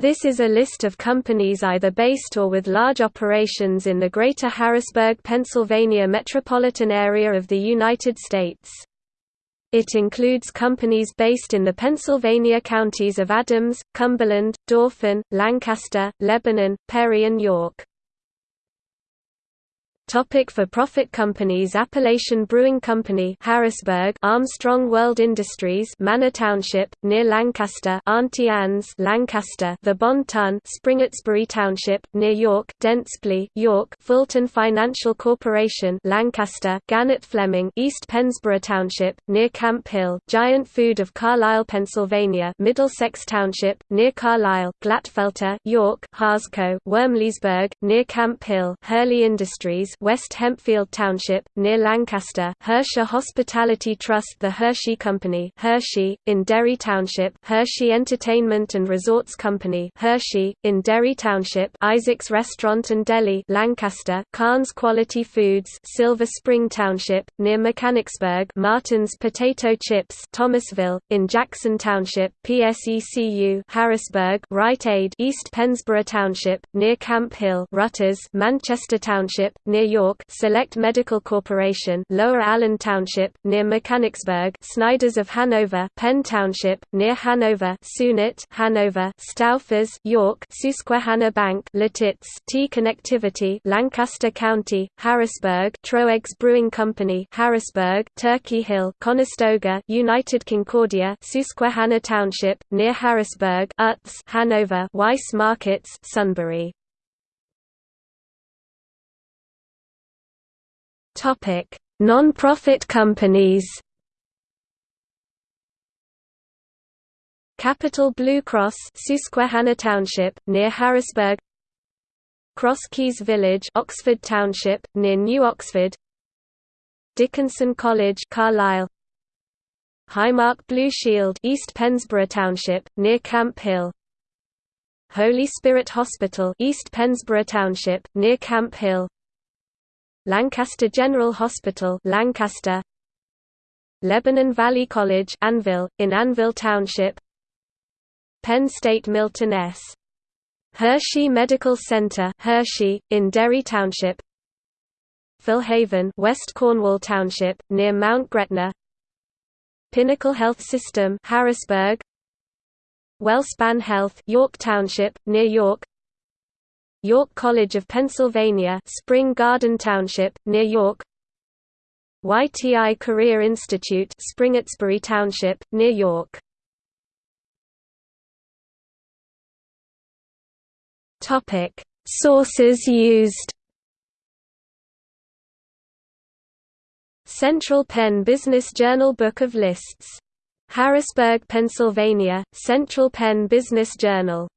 This is a list of companies either based or with large operations in the Greater Harrisburg, Pennsylvania metropolitan area of the United States. It includes companies based in the Pennsylvania counties of Adams, Cumberland, Dauphin, Lancaster, Lebanon, Perry and York. Topic for profit companies Appalachian Brewing Company Harrisburg Armstrong World Industries Manor Township near Lancaster Auntie Anne's Lancaster The Bon Ton Springettsbury Township near York Dentsply York Fulton Financial Corporation Lancaster Gannett Fleming East Pennsboro Township near Camp Hill Giant Food of Carlisle Pennsylvania Middlesex Township near Carlisle Glatfelter York Harsco Wormleysburg near Camp Hill Herley Industries West Hempfield Township, near Lancaster Hersha Hospitality Trust The Hershey Company Hershey, in Derry Township Hershey Entertainment and Resorts Company Hershey, in Derry Township Isaac's Restaurant and Deli Lancaster Kahns Quality Foods Silver Spring Township, near Mechanicsburg Martin's Potato Chips Thomasville, in Jackson Township PSECU Harrisburg Rite Aid East Pennsboro Township, near Camp Hill Rutters Manchester Township, near York Select Medical Corporation Lower Allen Township, near Mechanicsburg Snyder's of Hanover Penn Township, near Hanover Sunit Hanover Stouffer's York Susquehanna Bank Lititz T Connectivity Lancaster County, Harrisburg Troegs Brewing Company Harrisburg Turkey Hill Conestoga United Concordia Susquehanna Township, near Harrisburg Utz Hanover Weis Markets Sunbury Topic: Non-profit companies. Capital Blue Cross, Susquehanna Township, near Harrisburg. Cross Keys Village, Oxford Township, near New Oxford. Dickinson College, Carlisle. Highmark Blue Shield, East Pennsboro Township, near Camp Hill. Holy Spirit Hospital, East Pennsboro Township, near Camp Hill. Lancaster General Hospital Lancaster. Lebanon Valley College Annville, in Annville Township. Penn State Milton S. Hershey Medical Center Hershey, in Derry Township. Philhaven West Cornwall Township, near Mount Gretna. Pinnacle Health System Harrisburg. Wellspan Health York Township, near York York College of Pennsylvania Spring Garden Township, near York. YTI Career Institute Springettsbury Township, near York. Sources used Central Penn Business Journal Book of Lists. Harrisburg, Pennsylvania, Central Penn Business Journal